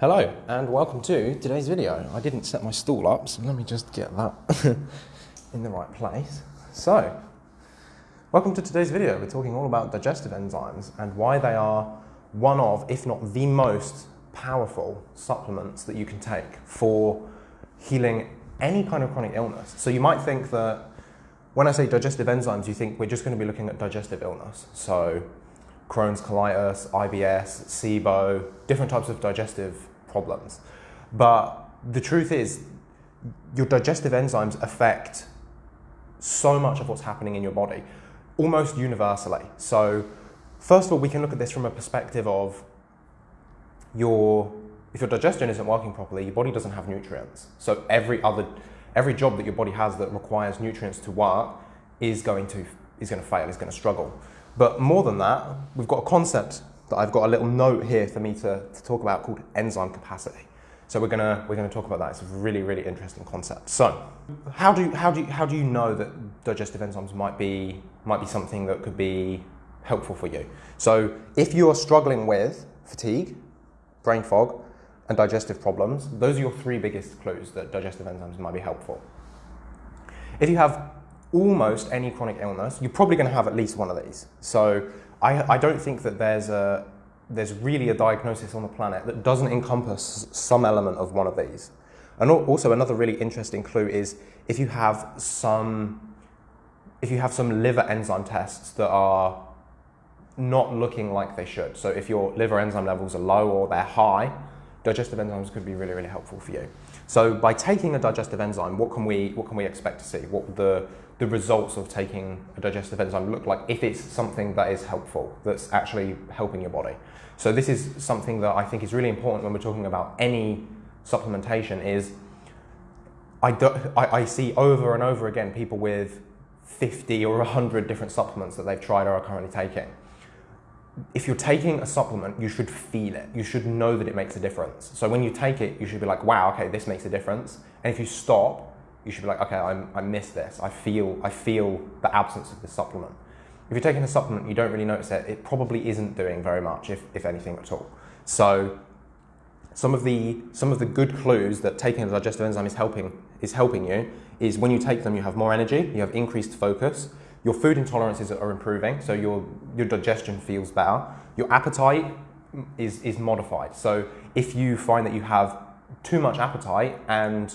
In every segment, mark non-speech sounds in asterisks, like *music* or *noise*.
Hello and welcome to today's video. I didn't set my stool up, so let me just get that *laughs* in the right place. So, welcome to today's video. We're talking all about digestive enzymes and why they are one of, if not the most powerful supplements that you can take for healing any kind of chronic illness. So you might think that when I say digestive enzymes, you think we're just going to be looking at digestive illness. So Crohn's colitis, IBS, SIBO, different types of digestive problems. But the truth is, your digestive enzymes affect so much of what's happening in your body, almost universally. So, first of all, we can look at this from a perspective of your if your digestion isn't working properly, your body doesn't have nutrients. So every other every job that your body has that requires nutrients to work is going to is going to fail, is going to struggle. But more than that, we've got a concept that I've got a little note here for me to, to talk about called enzyme capacity. So we're gonna we're gonna talk about that. It's a really really interesting concept. So how do how do how do you know that digestive enzymes might be might be something that could be helpful for you? So if you are struggling with fatigue, brain fog, and digestive problems, those are your three biggest clues that digestive enzymes might be helpful. If you have almost any chronic illness, you're probably going to have at least one of these. So I, I don't think that there's a there's really a diagnosis on the planet that doesn't encompass some element of one of these. And also another really interesting clue is if you have some if you have some liver enzyme tests that are not looking like they should. So if your liver enzyme levels are low or they're high, digestive enzymes could be really, really helpful for you. So by taking a digestive enzyme, what can we, what can we expect to see? What the, the results of taking a digestive enzyme look like if it's something that is helpful, that's actually helping your body? So this is something that I think is really important when we're talking about any supplementation is I, do, I, I see over and over again people with 50 or 100 different supplements that they've tried or are currently taking if you're taking a supplement, you should feel it. You should know that it makes a difference. So when you take it, you should be like, wow, okay, this makes a difference. And if you stop, you should be like, okay, I'm, I miss this. I feel, I feel the absence of this supplement. If you're taking a supplement, you don't really notice it. It probably isn't doing very much, if, if anything at all. So some of the some of the good clues that taking a digestive enzyme is helping is helping you is when you take them, you have more energy, you have increased focus, your food intolerances are improving, so your, your digestion feels better. Your appetite is, is modified. So if you find that you have too much appetite and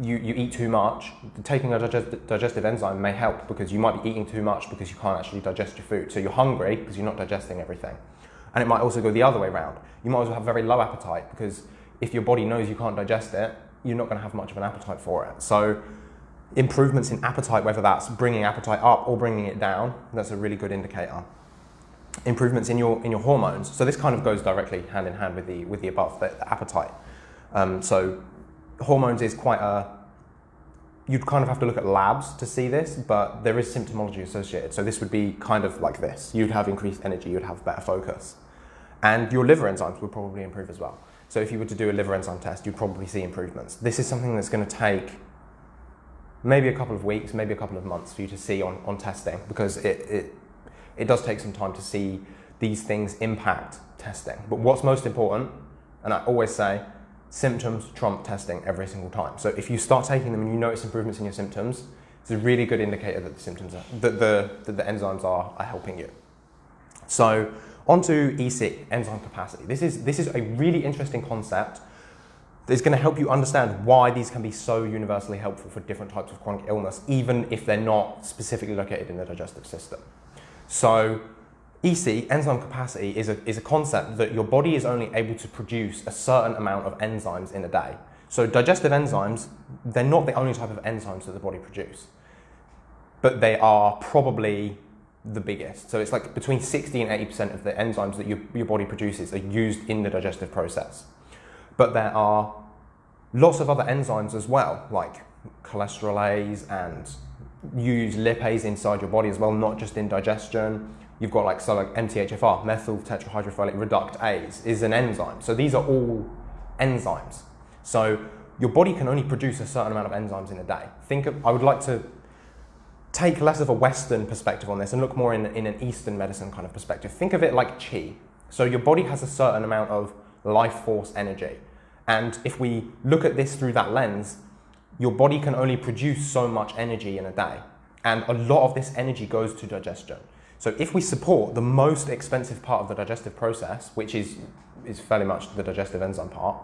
you, you eat too much, taking a digest, digestive enzyme may help because you might be eating too much because you can't actually digest your food. So you're hungry because you're not digesting everything. And it might also go the other way around. You might also have very low appetite because if your body knows you can't digest it, you're not going to have much of an appetite for it. So improvements in appetite, whether that's bringing appetite up or bringing it down, that's a really good indicator. Improvements in your, in your hormones. So this kind of goes directly hand in hand with the, with the above, the, the appetite. Um, so hormones is quite a, you'd kind of have to look at labs to see this, but there is symptomology associated. So this would be kind of like this. You'd have increased energy, you'd have better focus. And your liver enzymes would probably improve as well. So if you were to do a liver enzyme test, you'd probably see improvements. This is something that's going to take maybe a couple of weeks, maybe a couple of months for you to see on, on testing because it, it, it does take some time to see these things impact testing. But what's most important, and I always say, symptoms trump testing every single time. So if you start taking them and you notice improvements in your symptoms, it's a really good indicator that the symptoms are, that the, that the enzymes are, are helping you. So onto EC, enzyme capacity. This is, this is a really interesting concept is going to help you understand why these can be so universally helpful for different types of chronic illness, even if they're not specifically located in the digestive system. So EC, enzyme capacity, is a, is a concept that your body is only able to produce a certain amount of enzymes in a day. So digestive enzymes, they're not the only type of enzymes that the body produces, but they are probably the biggest. So it's like between 60 and 80% of the enzymes that your, your body produces are used in the digestive process. But there are lots of other enzymes as well, like cholesterolase and you use lipase inside your body as well, not just in digestion. You've got like, so like MTHFR, methyl tetrahydrofolate reductase is an enzyme. So these are all enzymes. So your body can only produce a certain amount of enzymes in a day. Think of, I would like to take less of a Western perspective on this and look more in, in an Eastern medicine kind of perspective. Think of it like chi. So your body has a certain amount of life force energy. And if we look at this through that lens, your body can only produce so much energy in a day. And a lot of this energy goes to digestion. So if we support the most expensive part of the digestive process, which is, is fairly much the digestive enzyme part,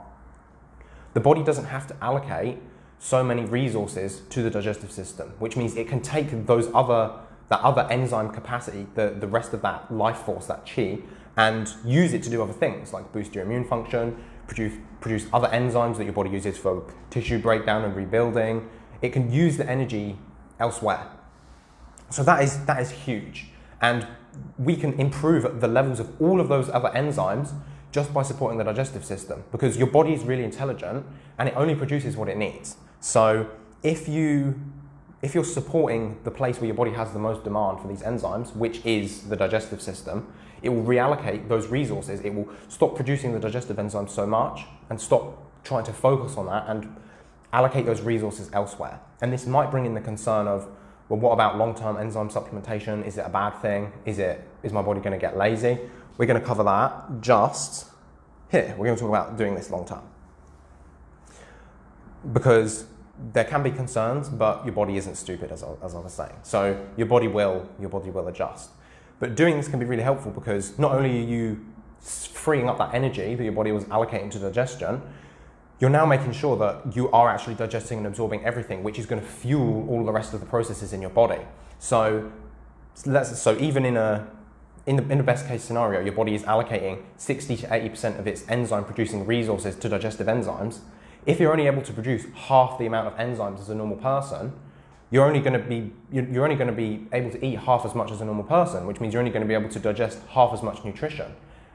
the body doesn't have to allocate so many resources to the digestive system, which means it can take those other, that other enzyme capacity, the, the rest of that life force, that chi, and use it to do other things like boost your immune function, produce, produce other enzymes that your body uses for tissue breakdown and rebuilding. It can use the energy elsewhere. So that is, that is huge. And we can improve the levels of all of those other enzymes just by supporting the digestive system because your body is really intelligent and it only produces what it needs. So if you if you're supporting the place where your body has the most demand for these enzymes, which is the digestive system, it will reallocate those resources. It will stop producing the digestive enzymes so much and stop trying to focus on that and allocate those resources elsewhere. And this might bring in the concern of, well, what about long-term enzyme supplementation? Is it a bad thing? Is it is my body going to get lazy? We're going to cover that just here. We're going to talk about doing this long term. Because there can be concerns, but your body isn't stupid, as I, as I was saying. So your body will, your body will adjust. But doing this can be really helpful because not only are you freeing up that energy that your body was allocating to digestion, you're now making sure that you are actually digesting and absorbing everything, which is going to fuel all the rest of the processes in your body. So, let's, so even in a in the, in the best case scenario, your body is allocating 60 to 80% of its enzyme producing resources to digestive enzymes. If you're only able to produce half the amount of enzymes as a normal person, you're only going to be you're only going to be able to eat half as much as a normal person, which means you're only going to be able to digest half as much nutrition.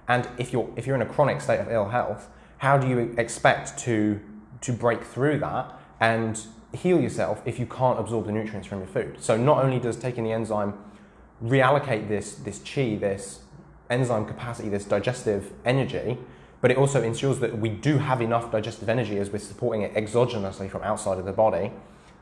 And if you're if you're in a chronic state of ill health, how do you expect to to break through that and heal yourself if you can't absorb the nutrients from your food? So not only does taking the enzyme reallocate this, this chi, this enzyme capacity, this digestive energy, but it also ensures that we do have enough digestive energy as we're supporting it exogenously from outside of the body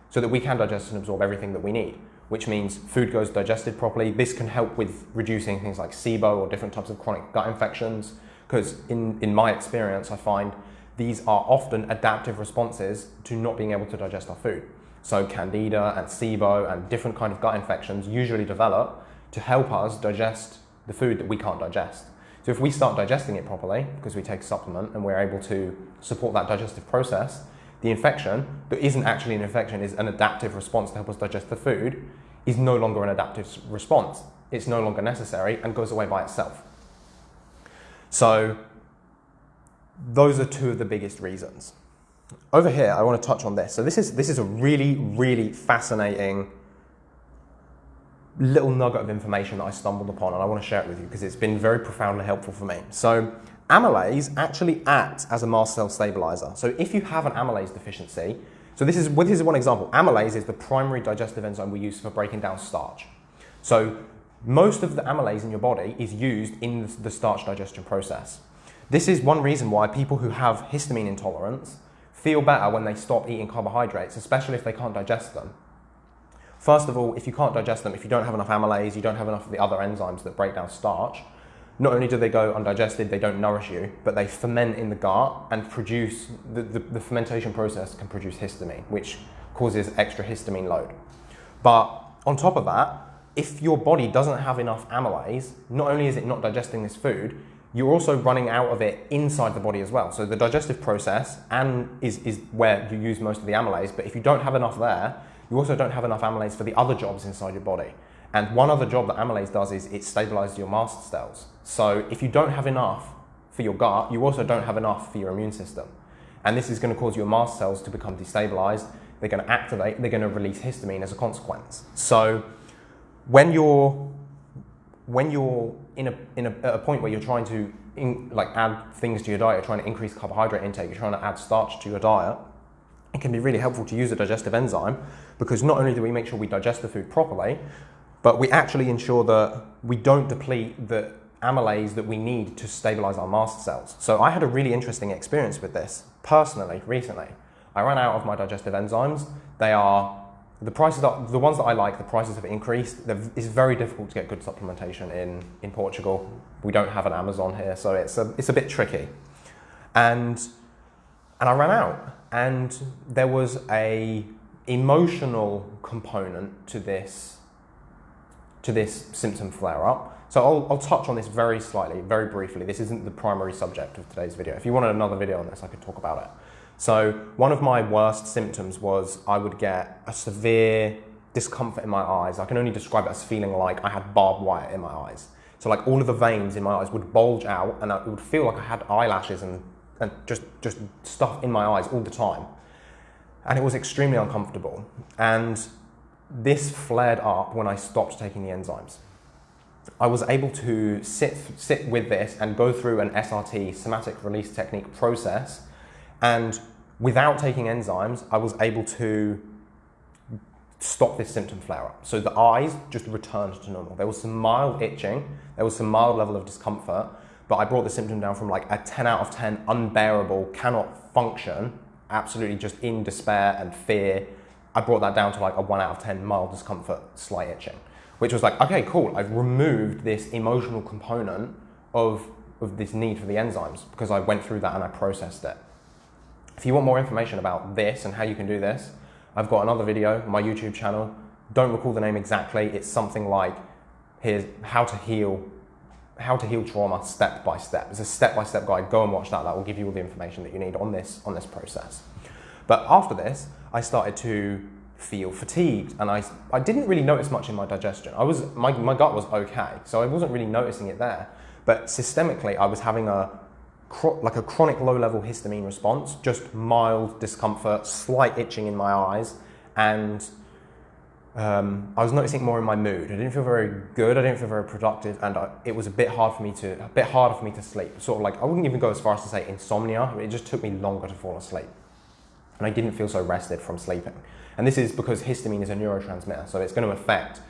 so that we can digest and absorb everything that we need, which means food goes digested properly. This can help with reducing things like SIBO or different types of chronic gut infections, because in, in my experience, I find these are often adaptive responses to not being able to digest our food. So candida and SIBO and different kind of gut infections usually develop to help us digest the food that we can't digest. So if we start digesting it properly, because we take a supplement and we're able to support that digestive process, the infection that isn't actually an infection is an adaptive response to help us digest the food is no longer an adaptive response. It's no longer necessary and goes away by itself. So those are two of the biggest reasons. Over here, I want to touch on this. So this is, this is a really, really fascinating little nugget of information that I stumbled upon and I want to share it with you because it's been very profoundly helpful for me. So amylase actually acts as a mast cell stabilizer. So if you have an amylase deficiency, so this is, this is one example. Amylase is the primary digestive enzyme we use for breaking down starch. So most of the amylase in your body is used in the starch digestion process. This is one reason why people who have histamine intolerance feel better when they stop eating carbohydrates, especially if they can't digest them. First of all, if you can't digest them, if you don't have enough amylase, you don't have enough of the other enzymes that break down starch, not only do they go undigested, they don't nourish you, but they ferment in the gut and produce, the, the, the fermentation process can produce histamine, which causes extra histamine load. But on top of that, if your body doesn't have enough amylase, not only is it not digesting this food, you're also running out of it inside the body as well. So the digestive process and is, is where you use most of the amylase, but if you don't have enough there, you also don't have enough amylase for the other jobs inside your body. And one other job that amylase does is it stabilizes your mast cells. So if you don't have enough for your gut, you also don't have enough for your immune system. And this is going to cause your mast cells to become destabilized. They're going to activate, they're going to release histamine as a consequence. So when you're when you're in a, in a, a point where you're trying to in, like add things to your diet, you're trying to increase carbohydrate intake, you're trying to add starch to your diet, it can be really helpful to use a digestive enzyme because not only do we make sure we digest the food properly, but we actually ensure that we don't deplete the amylase that we need to stabilize our mast cells. So I had a really interesting experience with this personally recently. I ran out of my digestive enzymes. They are the prices are the ones that I like. The prices have increased. It's very difficult to get good supplementation in in Portugal. We don't have an Amazon here, so it's a it's a bit tricky. And, and I ran out. And there was a emotional component to this, to this symptom flare up. So I'll, I'll touch on this very slightly, very briefly. This isn't the primary subject of today's video. If you wanted another video on this, I could talk about it. So one of my worst symptoms was I would get a severe discomfort in my eyes. I can only describe it as feeling like I had barbed wire in my eyes. So like all of the veins in my eyes would bulge out and it would feel like I had eyelashes and, and just, just stuff in my eyes all the time. And it was extremely uncomfortable. And this flared up when I stopped taking the enzymes. I was able to sit, sit with this and go through an SRT, somatic release technique process. And without taking enzymes, I was able to stop this symptom flare up. So the eyes just returned to normal. There was some mild itching, there was some mild level of discomfort, but I brought the symptom down from like a 10 out of 10 unbearable, cannot function, absolutely just in despair and fear. I brought that down to like a 1 out of 10 mild discomfort, slight itching which was like, okay, cool, I've removed this emotional component of, of this need for the enzymes because I went through that and I processed it. If you want more information about this and how you can do this, I've got another video on my YouTube channel. Don't recall the name exactly. It's something like here's how to heal how to heal trauma step by step. It's a step by step guide. Go and watch that. That will give you all the information that you need on this on this process. But after this, I started to feel fatigued and I, I didn't really notice much in my digestion. I was, my, my gut was okay, so I wasn't really noticing it there. But systemically, I was having a like a chronic low level histamine response, just mild discomfort, slight itching in my eyes, and um, I was noticing more in my mood. I didn't feel very good. I didn't feel very productive, and I, it was a bit hard for me to a bit harder for me to sleep. Sort of like I wouldn't even go as far as to say insomnia. It just took me longer to fall asleep, and I didn't feel so rested from sleeping. And this is because histamine is a neurotransmitter, so it's going to affect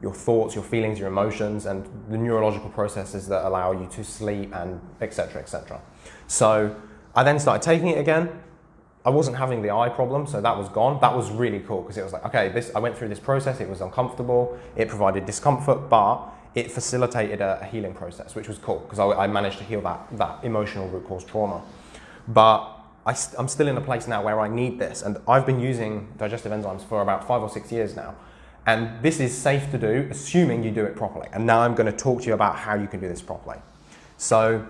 your thoughts, your feelings, your emotions, and the neurological processes that allow you to sleep and etc. etc. So I then started taking it again. I wasn't having the eye problem, so that was gone. That was really cool because it was like, okay, this I went through this process. It was uncomfortable. It provided discomfort, but it facilitated a, a healing process, which was cool because I, I managed to heal that that emotional root cause trauma. But I am still in a place now where I need this. And I've been using digestive enzymes for about five or six years now. And this is safe to do, assuming you do it properly. And now I'm going to talk to you about how you can do this properly. So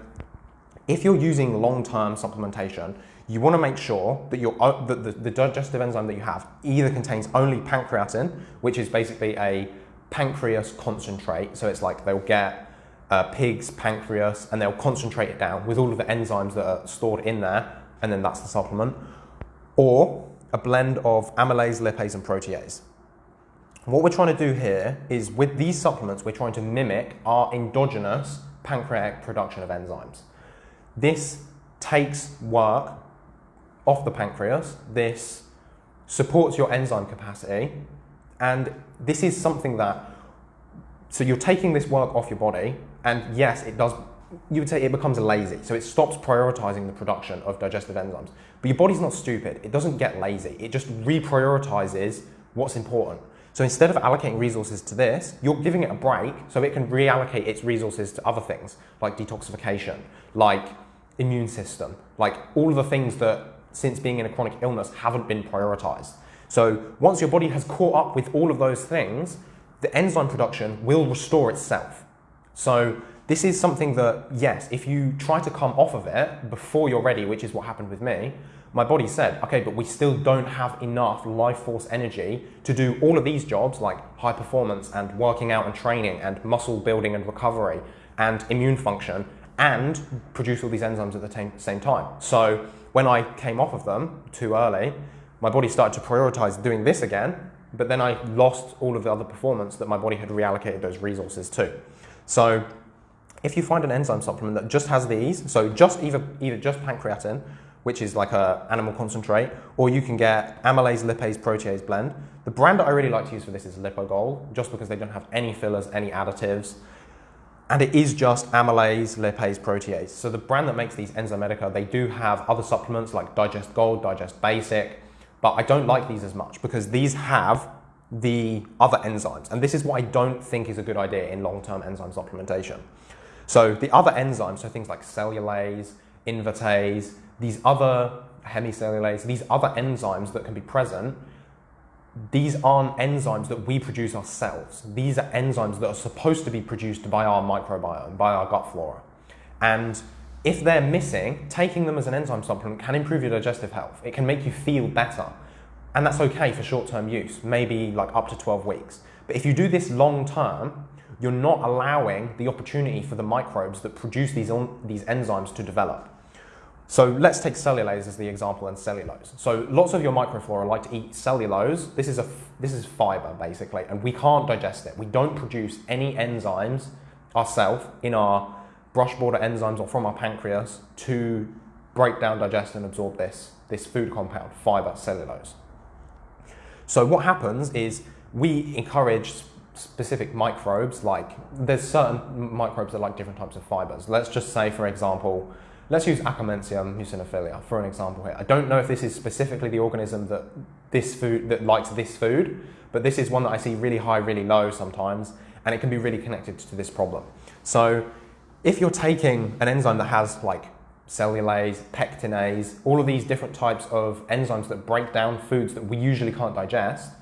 if you're using long-term supplementation, you want to make sure that, your, uh, that the, the digestive enzyme that you have either contains only pancreatin, which is basically a pancreas concentrate. So it's like they'll get uh, pig's pancreas and they'll concentrate it down with all of the enzymes that are stored in there and then that's the supplement, or a blend of amylase, lipase, and protease. What we're trying to do here is with these supplements, we're trying to mimic our endogenous pancreatic production of enzymes. This takes work off the pancreas, this supports your enzyme capacity, and this is something that, so you're taking this work off your body, and yes, it does you would say it becomes lazy. So it stops prioritizing the production of digestive enzymes. But your body's not stupid. It doesn't get lazy. It just reprioritizes what's important. So instead of allocating resources to this, you're giving it a break so it can reallocate its resources to other things like detoxification, like immune system, like all of the things that since being in a chronic illness haven't been prioritized. So once your body has caught up with all of those things, the enzyme production will restore itself. So this is something that, yes, if you try to come off of it before you're ready, which is what happened with me, my body said, okay, but we still don't have enough life force energy to do all of these jobs like high performance and working out and training and muscle building and recovery and immune function and produce all these enzymes at the same time. So when I came off of them too early, my body started to prioritize doing this again, but then I lost all of the other performance that my body had reallocated those resources to. So if you find an enzyme supplement that just has these, so just either, either just pancreatin, which is like a animal concentrate, or you can get amylase, lipase, protease blend. The brand that I really like to use for this is Lypo Gold, just because they don't have any fillers, any additives, and it is just amylase, lipase, protease. So the brand that makes these Enzymedica, they do have other supplements like Digest Gold, Digest Basic, but I don't like these as much because these have the other enzymes. And this is what I don't think is a good idea in long-term enzyme supplementation. So the other enzymes, so things like cellulase, invertase, these other hemicellulase, these other enzymes that can be present, these aren't enzymes that we produce ourselves. These are enzymes that are supposed to be produced by our microbiome, by our gut flora. And if they're missing, taking them as an enzyme supplement can improve your digestive health. It can make you feel better. And that's okay for short term use, maybe like up to 12 weeks. But if you do this long term, you're not allowing the opportunity for the microbes that produce these, these enzymes to develop. So let's take cellulase as the example and cellulose. So lots of your microflora like to eat cellulose. This is, a, this is fiber basically, and we can't digest it. We don't produce any enzymes ourselves in our brush border enzymes or from our pancreas to break down, digest and absorb this, this food compound, fiber, cellulose. So what happens is we encourage specific microbes like there's certain microbes that like different types of fibers. Let's just say for example Let's use Akkermansia muciniphila for an example here. I don't know if this is specifically the organism that this food that likes this food, but this is one that I see really high, really low sometimes, and it can be really connected to this problem. So if you're taking an enzyme that has like cellulase, pectinase, all of these different types of enzymes that break down foods that we usually can't digest,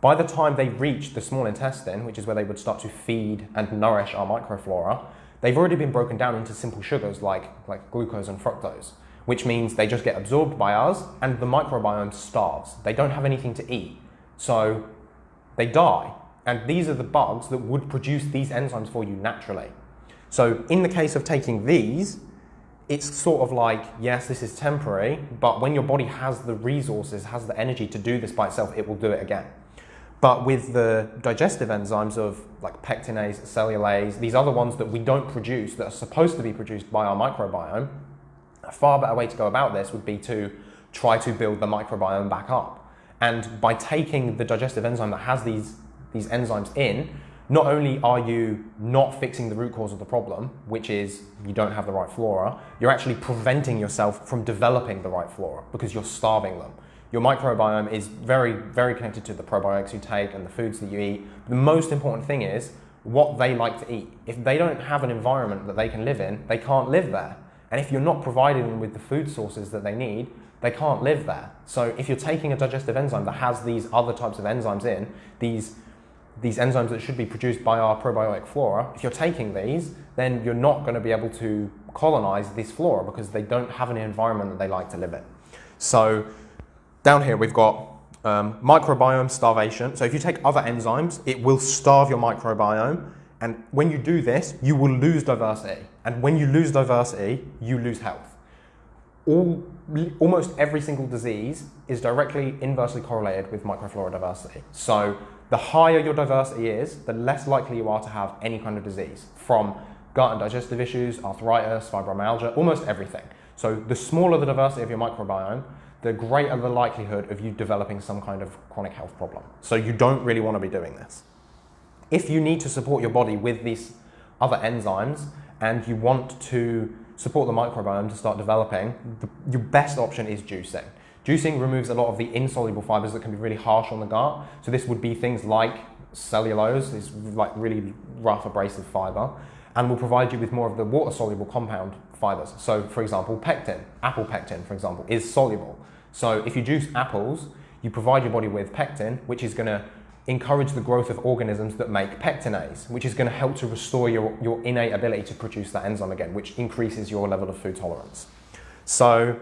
by the time they reach the small intestine, which is where they would start to feed and nourish our microflora, they've already been broken down into simple sugars like, like glucose and fructose, which means they just get absorbed by us and the microbiome starves. They don't have anything to eat, so they die. And these are the bugs that would produce these enzymes for you naturally. So in the case of taking these, it's sort of like, yes, this is temporary, but when your body has the resources, has the energy to do this by itself, it will do it again. But with the digestive enzymes of like pectinase, cellulase, these other ones that we don't produce that are supposed to be produced by our microbiome, a far better way to go about this would be to try to build the microbiome back up. And by taking the digestive enzyme that has these, these enzymes in, not only are you not fixing the root cause of the problem, which is you don't have the right flora, you're actually preventing yourself from developing the right flora because you're starving them. Your microbiome is very, very connected to the probiotics you take and the foods that you eat. The most important thing is what they like to eat. If they don't have an environment that they can live in, they can't live there. And if you're not providing them with the food sources that they need, they can't live there. So if you're taking a digestive enzyme that has these other types of enzymes in, these, these enzymes that should be produced by our probiotic flora, if you're taking these, then you're not going to be able to colonize this flora because they don't have an environment that they like to live in. So down here we've got um, microbiome starvation. So if you take other enzymes, it will starve your microbiome. And when you do this, you will lose diversity. And when you lose diversity, you lose health. All, almost every single disease is directly inversely correlated with microflora diversity. So the higher your diversity is, the less likely you are to have any kind of disease from gut and digestive issues, arthritis, fibromyalgia, almost everything. So the smaller the diversity of your microbiome, the greater the likelihood of you developing some kind of chronic health problem. So you don't really want to be doing this. If you need to support your body with these other enzymes and you want to support the microbiome to start developing, the, your best option is juicing. Juicing removes a lot of the insoluble fibers that can be really harsh on the gut. So this would be things like cellulose, this like really rough abrasive fiber, and will provide you with more of the water-soluble compound fibers. So for example, pectin, apple pectin, for example, is soluble. So if you juice apples, you provide your body with pectin, which is going to encourage the growth of organisms that make pectinase, which is going to help to restore your, your innate ability to produce that enzyme again, which increases your level of food tolerance. So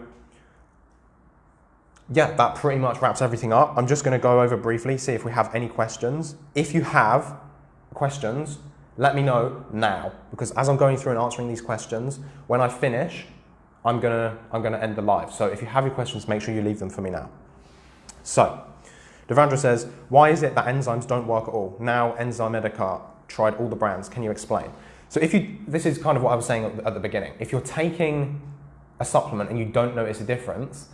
yeah, that pretty much wraps everything up. I'm just going to go over briefly, see if we have any questions. If you have questions, let me know now, because as I'm going through and answering these questions, when I finish, I'm gonna, I'm gonna end the live. So if you have your questions, make sure you leave them for me now. So, Devandra says, why is it that enzymes don't work at all? Now Enzymedica tried all the brands. Can you explain? So if you, this is kind of what I was saying at the beginning. If you're taking a supplement and you don't notice a difference,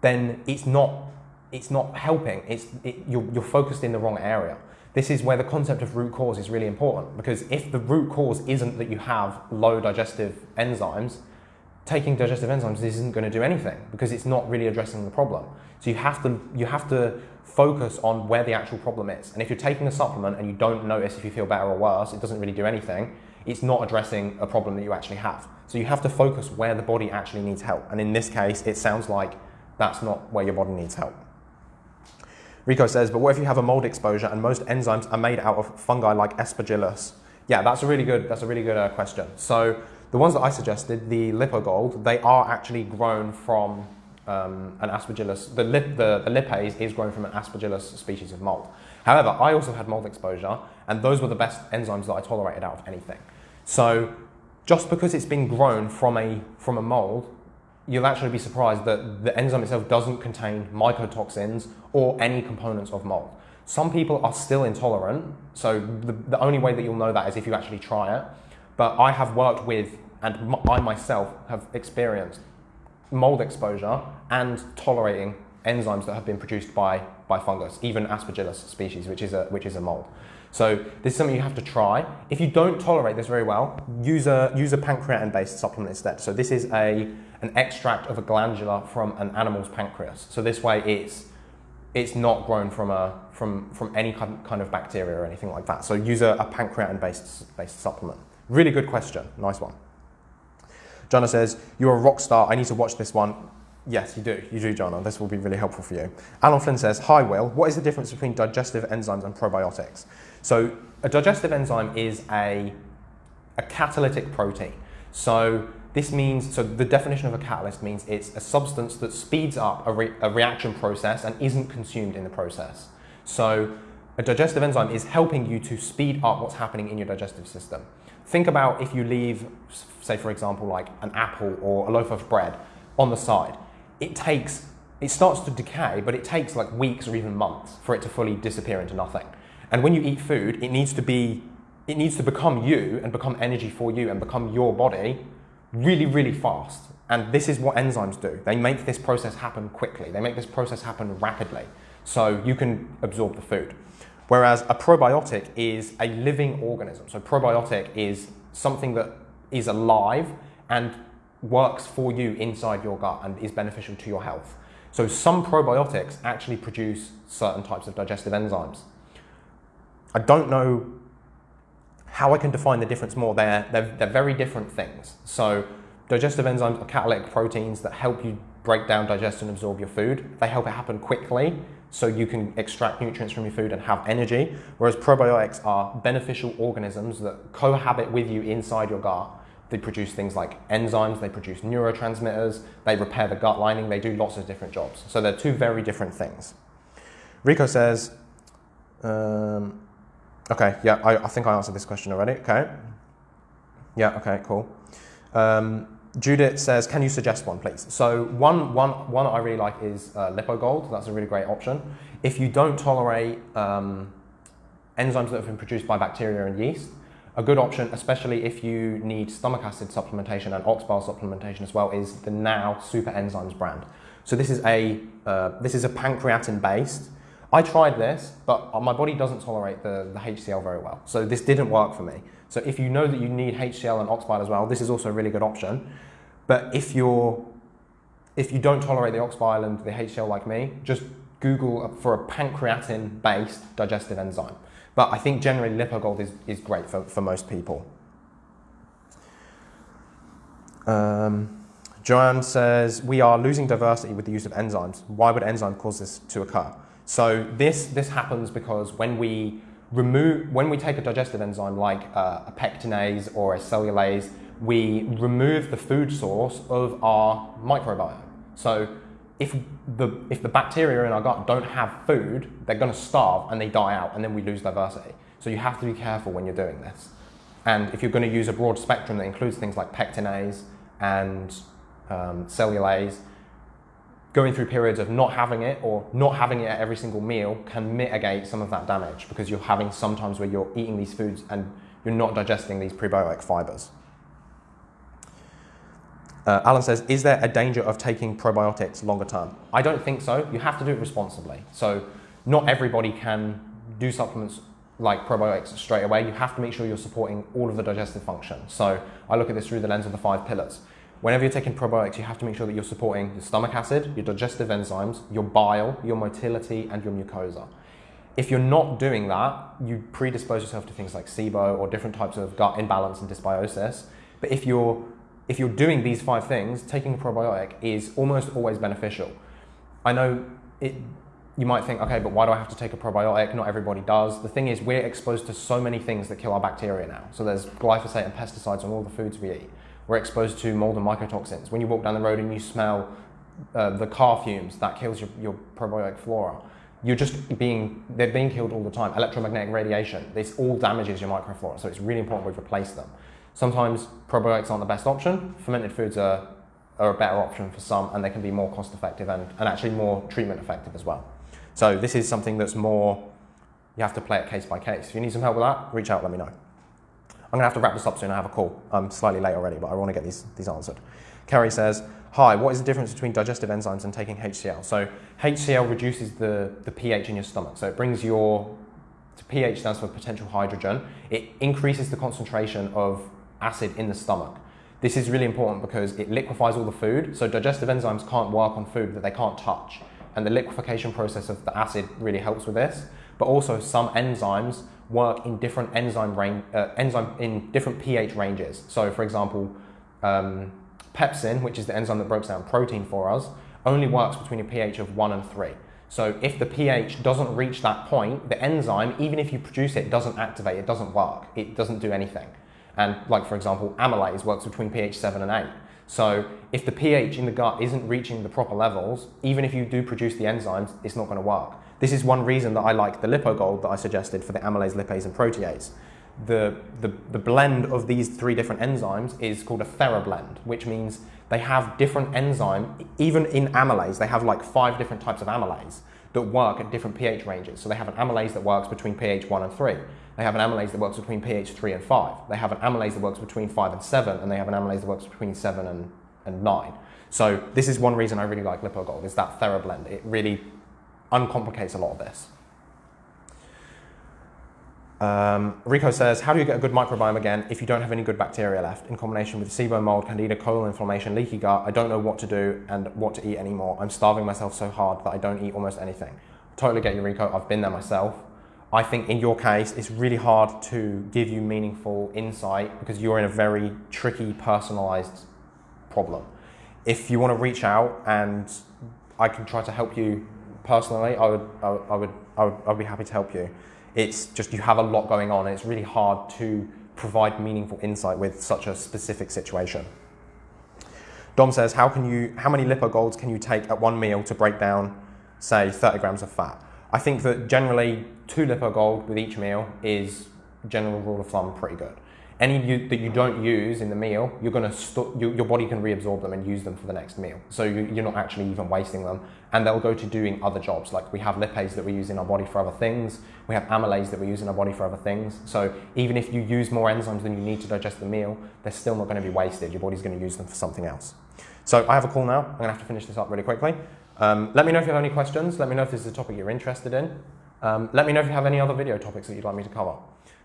then it's not, it's not helping. It's, it, you're, you're focused in the wrong area. This is where the concept of root cause is really important because if the root cause isn't that you have low digestive enzymes, taking digestive enzymes isn't going to do anything because it's not really addressing the problem. So you have to you have to focus on where the actual problem is. And if you're taking a supplement and you don't notice if you feel better or worse, it doesn't really do anything. It's not addressing a problem that you actually have. So you have to focus where the body actually needs help. And in this case, it sounds like that's not where your body needs help. Rico says, but what if you have a mold exposure and most enzymes are made out of fungi like aspergillus? Yeah, that's a really good, that's a really good uh, question. So the ones that I suggested, the Lypo Gold, they are actually grown from um, an aspergillus. The, lip, the, the lipase is grown from an aspergillus species of mold. However, I also had mold exposure, and those were the best enzymes that I tolerated out of anything. So just because it's been grown from a, from a mold you'll actually be surprised that the enzyme itself doesn't contain mycotoxins or any components of mold. Some people are still intolerant, so the, the only way that you'll know that is if you actually try it. But I have worked with, and I myself have experienced mold exposure and tolerating enzymes that have been produced by, by fungus, even Aspergillus species, which is a, which is a mold. So this is something you have to try. If you don't tolerate this very well, use a, use a pancreatin-based supplement instead. So this is a, an extract of a glandula from an animal's pancreas. So this way it's, it's not grown from, a, from, from any kind of bacteria or anything like that. So use a, a pancreatin-based based supplement. Really good question. Nice one. Jonna says, you're a rock star. I need to watch this one. Yes, you do. You do, Jonna. This will be really helpful for you. Alan Flynn says, Hi, Will. What is the difference between digestive enzymes and probiotics? So a digestive enzyme is a, a catalytic protein. So this means, so the definition of a catalyst means it's a substance that speeds up a, re, a reaction process and isn't consumed in the process. So a digestive enzyme is helping you to speed up what's happening in your digestive system. Think about if you leave, say for example, like an apple or a loaf of bread on the side. It takes, it starts to decay, but it takes like weeks or even months for it to fully disappear into nothing. And when you eat food, it needs to be, it needs to become you and become energy for you and become your body really, really fast. And this is what enzymes do. They make this process happen quickly. They make this process happen rapidly. So you can absorb the food. Whereas a probiotic is a living organism. So probiotic is something that is alive and works for you inside your gut and is beneficial to your health. So some probiotics actually produce certain types of digestive enzymes. I don't know how I can define the difference more. They're, they're, they're very different things. So digestive enzymes are catalytic proteins that help you break down, digest and absorb your food. They help it happen quickly so you can extract nutrients from your food and have energy. Whereas probiotics are beneficial organisms that cohabit with you inside your gut. They produce things like enzymes, they produce neurotransmitters, they repair the gut lining, they do lots of different jobs. So they're two very different things. Rico says, um, Okay, yeah, I, I think I answered this question already. Okay. Yeah, okay, cool. Um, Judith says, can you suggest one, please? So one, one, one I really like is uh, Lypo Gold. That's a really great option. If you don't tolerate um, enzymes that have been produced by bacteria and yeast, a good option, especially if you need stomach acid supplementation and ox bile supplementation as well, is the Now Super Enzymes brand. So this is a, uh, this is a pancreatin based I tried this, but my body doesn't tolerate the, the HCl very well. So this didn't work for me. So if you know that you need HCl and oxbile as well, this is also a really good option. But if you're if you don't tolerate the oxbile and the HCl like me, just Google for a pancreatin-based digestive enzyme. But I think generally Lypo Gold is, is great for, for most people. Um, Joanne says, we are losing diversity with the use of enzymes. Why would enzyme cause this to occur? So this, this happens because when we remove, when we take a digestive enzyme like uh, a pectinase or a cellulase, we remove the food source of our microbiome. So if the, if the bacteria in our gut don't have food, they're going to starve and they die out and then we lose diversity. So you have to be careful when you're doing this. And if you're going to use a broad spectrum that includes things like pectinase and um, cellulase, going through periods of not having it or not having it at every single meal can mitigate some of that damage because you're having sometimes where you're eating these foods and you're not digesting these prebiotic fibers. Uh, Alan says, is there a danger of taking probiotics longer term? I don't think so. You have to do it responsibly. So not everybody can do supplements like probiotics straight away. You have to make sure you're supporting all of the digestive function. So I look at this through the lens of the five pillars. Whenever you're taking probiotics, you have to make sure that you're supporting your stomach acid, your digestive enzymes, your bile, your motility, and your mucosa. If you're not doing that, you predispose yourself to things like SIBO or different types of gut imbalance and dysbiosis. But if you're if you're doing these five things, taking a probiotic is almost always beneficial. I know it, you might think, okay, but why do I have to take a probiotic? Not everybody does. The thing is, we're exposed to so many things that kill our bacteria now. So there's glyphosate and pesticides on all the foods we eat. We're exposed to mold and mycotoxins. When you walk down the road and you smell uh, the car fumes, that kills your, your probiotic flora. You're just being, they're being killed all the time. Electromagnetic radiation, this all damages your microflora. So it's really important we replace them. Sometimes probiotics aren't the best option. Fermented foods are, are a better option for some and they can be more cost effective and, and actually more treatment effective as well. So this is something that's more, you have to play it case by case. If you need some help with that, reach out, let me know. I'm going to have to wrap this up soon. I have a call. I'm slightly late already, but I want to get these, these answered. Kerry says, Hi, what is the difference between digestive enzymes and taking HCl? So HCl reduces the, the pH in your stomach. So it brings your, pH stands for potential hydrogen. It increases the concentration of acid in the stomach. This is really important because it liquefies all the food. So digestive enzymes can't work on food that they can't touch. And the liquefaction process of the acid really helps with this. But also some enzymes work in different enzyme range, uh, enzyme in different pH ranges. So for example, um, pepsin, which is the enzyme that breaks down protein for us, only works between a pH of one and three. So if the pH doesn't reach that point, the enzyme, even if you produce it, doesn't activate, it doesn't work, it doesn't do anything. And like for example, amylase works between pH 7 and 8. So if the pH in the gut isn't reaching the proper levels, even if you do produce the enzymes, it's not going to work. This is one reason that I like the Lypo Gold that I suggested for the amylase, lipase, and protease. The, the, the blend of these three different enzymes is called a therablend, which means they have different enzyme, even in amylase, they have like five different types of amylase that work at different pH ranges. So they have an amylase that works between pH 1 and 3. They have an amylase that works between pH 3 and 5. They have an amylase that works between 5 and 7, and they have an amylase that works between 7 and, and 9. So this is one reason I really like Lypo Gold, is that TheraBlend. It really uncomplicates a lot of this. Um, Rico says, how do you get a good microbiome again if you don't have any good bacteria left? In combination with SIBO mold, candida, colon inflammation, leaky gut, I don't know what to do and what to eat anymore. I'm starving myself so hard that I don't eat almost anything. Totally get you, Rico. I've been there myself. I think in your case, it's really hard to give you meaningful insight because you're in a very tricky, personalized problem. If you want to reach out and I can try to help you personally, I would, I would, I would, I would I'd be happy to help you. It's just you have a lot going on and it's really hard to provide meaningful insight with such a specific situation. Dom says, how, can you, how many Lypo Golds can you take at one meal to break down, say, 30 grams of fat? I think that generally two Lypo Gold with each meal is general rule of thumb pretty good. Any you, that you don't use in the meal, you're gonna you, your body can reabsorb them and use them for the next meal. So you, you're not actually even wasting them, and they'll go to doing other jobs. Like we have lipase that we use in our body for other things. We have amylase that we use in our body for other things. So even if you use more enzymes than you need to digest the meal, they're still not going to be wasted. Your body's going to use them for something else. So I have a call now. I'm going to have to finish this up really quickly. Um, let me know if you have any questions. Let me know if this is a topic you're interested in. Um, let me know if you have any other video topics that you'd like me to cover.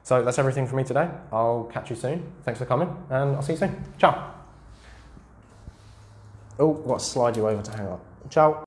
So that's everything for me today. I'll catch you soon. Thanks for coming, and I'll see you soon. Ciao. Oh, got to slide you over to hang up. Ciao.